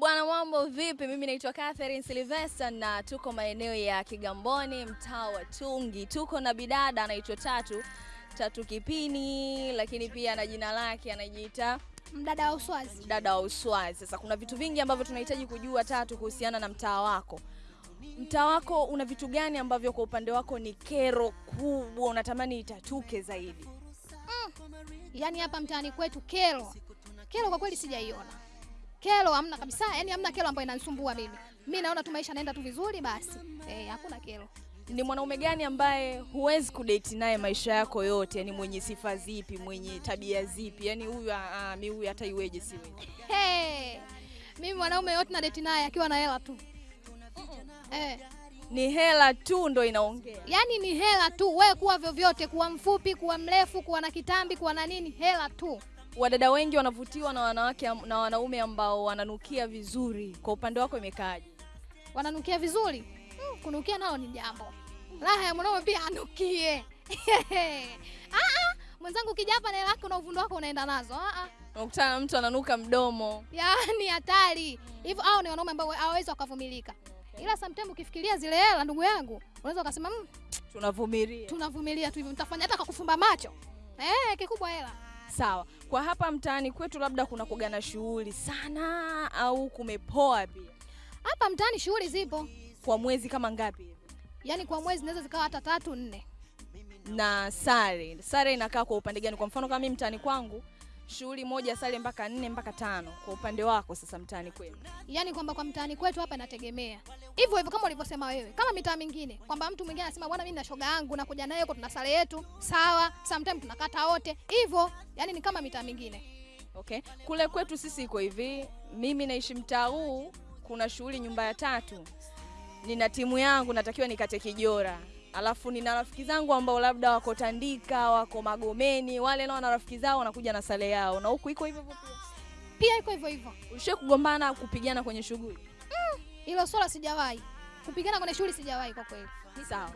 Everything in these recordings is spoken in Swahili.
bwana, mambo vipi? Mimi naitwa Catherine Sylvester na tuko maeneo ya Kigamboni, mtaa wa Tungi. Tuko na bidada anaitwa Tatu Tatu Kipini, lakini pia na jina lake anajiita Mdada wa Uswazi. Mdada wa Uswazi. Sasa kuna vitu vingi ambavyo tunahitaji kujua Tatu kuhusiana na mtaa wako. Mtaa wako una vitu gani ambavyo kwa upande wako ni kero kubwa unatamani itatuke zaidi? Mm. Yaani hapa mtaani kwetu kero. Kero kwa kweli sijaiona. Kero hamna kabisa, yani hamna kero ambayo inanisumbua mimi. Mimi naona tu maisha naenda tu vizuri basi. Eh, hakuna kero. Ni mwanaume gani ambaye huwezi kudate naye maisha yako yote? Yani mwenye sifa zipi, mwenye tabia zipi? Yani huyu ah, mi huyu hata iweje siwe. Hey, mimi mwanaume yote na date naye akiwa na hela tu. Uh -uh. Eh, Ni hela tu ndo inaongea. yaani ni hela tu. Wewe kuwa vyovyote, kuwa mfupi, kuwa mrefu, kuwa na kitambi, kuwa na nini, hela tu. Wadada wengi wanavutiwa na wanawake na wanaume ambao wananukia vizuri. Kwa upande wako imekaaje? Wananukia vizuri. Mm, kunukia nao ni jambo. Raha ya mwanaume pia anukie. ah ah, mwenzangu ukija hapa na hela yako na uvundo wako unaenda nazo. Ah ah. Unakutana na mtu ananuka mdomo. Yaani hatari. Hivyo hao ni wanaume ambao hawawezi wakavumilika. Ila sometimes ukifikiria zile hela ndugu yangu, unaweza ukasema mmm, Tunavumilia. tunavumilia tu hivyo, mtafanya hata kwa kufumba macho. Eh, kikubwa hela. Sawa. Kwa hapa mtaani kwetu labda kuna kugana shughuli sana au kumepoa pia. Hapa mtaani shughuli zipo. Kwa mwezi kama ngapi? hivi? Yaani kwa mwezi naweza zikawa hata tatu nne. na sare. Sare inakaa kwa upande gani? Kwa mfano kama mimi mtaani kwangu shughuli moja sare mpaka nne mpaka tano. Kwa upande wako sasa mtaani kwenu Yaani kwamba kwa mtaani kwetu hapa inategemea. Hivyo hivyo kama ulivyosema wewe. Kama mitaa mingine kwamba mtu mwingine anasema bwana mimi na shoga yangu nakuja naye huko tuna sare yetu. Sawa, sometimes tunakata wote. Hivyo, yaani ni kama mitaa mingine. okay. Kule kwetu sisi iko hivi, mimi naishi mtaa huu, kuna shughuli nyumba ya tatu, nina timu yangu natakiwa nikate kijora alafu nina rafiki zangu ambao labda wako Tandika, wako Magomeni, wale nao na rafiki zao wanakuja na sale yao, na huku iko hivyo hivyo pia. Iko hivyo hivyo. Ushe kugombana kupigana kwenye shughuli? Hilo mm, swala sijawahi. Kupigana kwenye shughuli sijawahi kwa kweli. Sawa.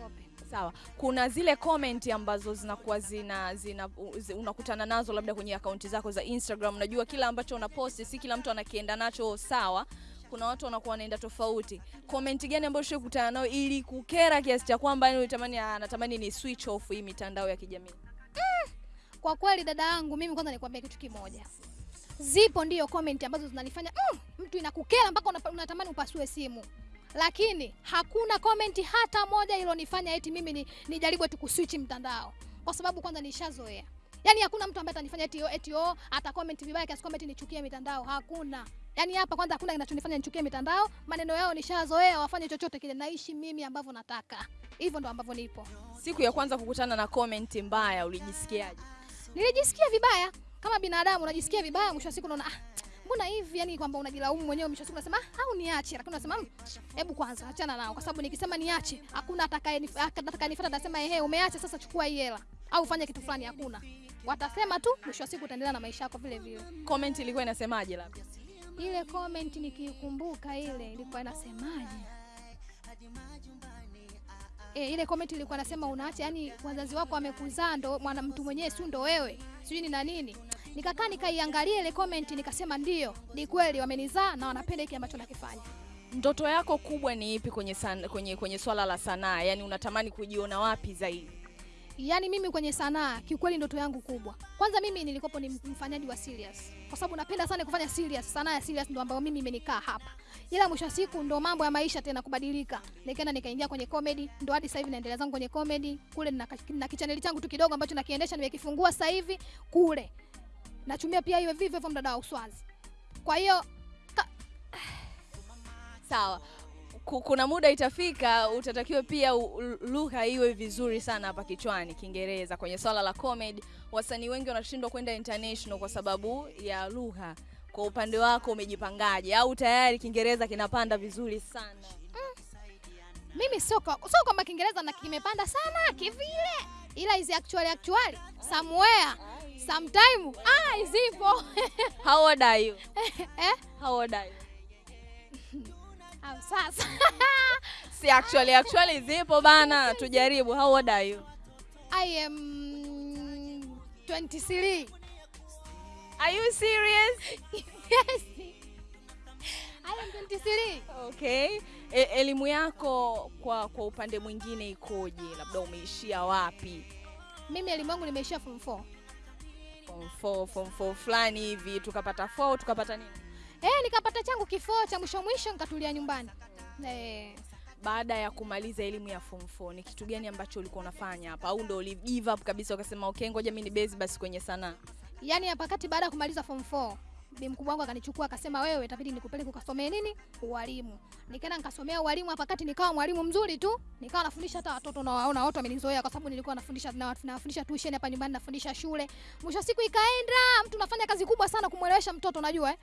Sawa, kuna zile comment ambazo zinakuwa zina, zina unakutana nazo labda kwenye akaunti zako za Instagram. Unajua kila ambacho unaposti si kila mtu anakienda nacho sawa. Kuna watu wanakuwa wanaenda tofauti. Comment gani ambayo ushawahi nao nayo ili kukera kiasi cha kwamba yani anatamani ni switch off hii mitandao ya kijamii? Kwa kweli dada yangu, mimi kwanza nikwambia kitu kimoja. Zipo ndiyo comment ambazo zinanifanya mm, mtu inakukera mpaka unatamani upasue simu, lakini hakuna comment hata moja ilonifanya eti mimi ni, nijaribu eti kuswitch mtandao, kwa sababu kwanza nishazoea. Yaani hakuna mtu ambaye atanifanya eti eti ata comment vibaya kiasi kwamba nichukie mitandao, hakuna. Yaani hapa kwanza hakuna kinachonifanya nichukie mitandao, maneno yao nishazoea, wafanye chochote kile, naishi mimi ambavyo nataka. Hivyo ndo ambavyo nipo. Siku ya kwanza kukutana na comment mbaya ulijisikiaje? Nilijisikia vibaya kama binadamu, unajisikia vibaya. Mwisho wa siku unaona ah, mbona hivi, yani kwamba unajilaumu mwenyewe. Mwisho siku unasema ah, au niache, lakini unasema "Mm, hebu kwanza achana nao, kwa sababu nikisema niache, hakuna atakayenifuata atasema ehe, umeacha sasa, chukua hii hela au fanya kitu fulani. Hakuna, watasema tu. Mwisho wa siku utaendelea na maisha yako vile vile. Comment ilikuwa inasemaje labda? Ile comment nikikumbuka, ile ilikuwa inasemaje? E, ile comment ilikuwa nasema unaacha, yani wazazi wako wamekuzaa ndo mwana mtu mwenyewe, si ndo wewe, sijui ni na nini. Nikakaa nikaiangalia ile comment nikasema, ndio ni kweli wamenizaa na wanapenda hiki ambacho nakifanya. Ndoto yako kubwa ni ipi kwenye san, kwenye kwenye swala la sanaa? Yaani unatamani kujiona wapi zaidi? Yaani mimi kwenye sanaa kiukweli, ndoto yangu kubwa, kwanza mimi nilikopo ni mfanyaji wa serious, kwa sababu napenda sana kufanya serious. Sanaa ya serious ndio ambayo mimi imenikaa hapa, ila mwisho siku ndo mambo ya maisha tena kubadilika, nikaenda nikaingia kwenye comedy, ndo hadi sasa hivi naendelea zangu kwenye comedy kule. Na, na kichaneli changu tu kidogo ambacho nakiendesha, nimekifungua sasa hivi kule, nachumia pia hiyo vivyo hivyo mdada wa Uswazi. Kwa hiyo Sawa. Ku- Kuna muda itafika utatakiwa pia lugha iwe vizuri sana hapa kichwani, Kiingereza. Kwenye swala la comedy, wasanii wengi wanashindwa kwenda international kwa sababu ya lugha. Kwa upande wako umejipangaje, au tayari Kiingereza kinapanda vizuri sana? mimi sio sio kwamba Kiingereza na kimepanda sana kivile, ila hizi actually actually somewhere sometime ah, zipo How old are you? eh? How old are you? Sasa Si actually actually zipo bana, tujaribu. How old are you? I am 23 Are you serious? yes I am 23 Okay. E, elimu yako kwa kwa upande mwingine ikoje? Labda umeishia wapi? mimi elimu yangu nimeishia form 4 Form 4, form 4 fulani hivi tukapata 4 tukapata nini? Eh nikapata changu kifo cha mwisho mwisho nikatulia nyumbani. Eh. Baada ya kumaliza elimu ya form 4 ni kitu gani ambacho ulikuwa unafanya hapa? Au ndio uli give up kabisa ukasema okay, ngoja mimi ni base basi kwenye sanaa? yani hapa kati baada ya kumaliza form 4 bi mkubwa wangu akanichukua akasema wewe itabidi nikupeleke ukasomee nini? Ualimu. Nikaenda nikasomea ualimu hapa kati nikawa mwalimu mzuri tu nikawa nafundisha hata watoto na waona watu wamenizoea kwa sababu nilikuwa nafundisha na nafundisha tuition hapa nyumbani nafundisha shule. Mwisho siku ikaenda mtu unafanya kazi kubwa sana kumwelewesha mtoto unajua eh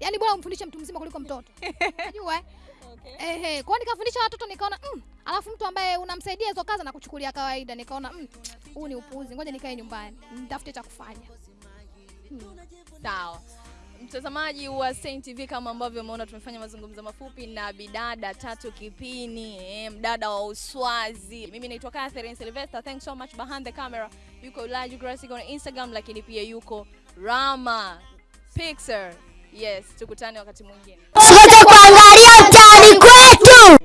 yani bora umfundishe mtu mzima kuliko mtoto unajua eh Okay. Ehe, kwa nikafundisha watoto nikaona mm, alafu mtu ambaye unamsaidia hizo kazi na kuchukulia kawaida nikaona mm, huu ni upuuzi, ngoja nikae nyumbani nitafute cha kufanya. Hmm. Sawa. Mtazamaji wa Saint TV kama ambavyo umeona tumefanya mazungumzo mafupi na bidada Tatu Kipini, eh, mdada wa Uswazi. Mimi naitwa Catherine Sylvester. Thanks so much behind the camera. Yuko Elijah Classic on Instagram lakini pia yuko Rama Pixar. Yes, tukutane wakati mwingine. Usikote kuangalia mtaani kwetu.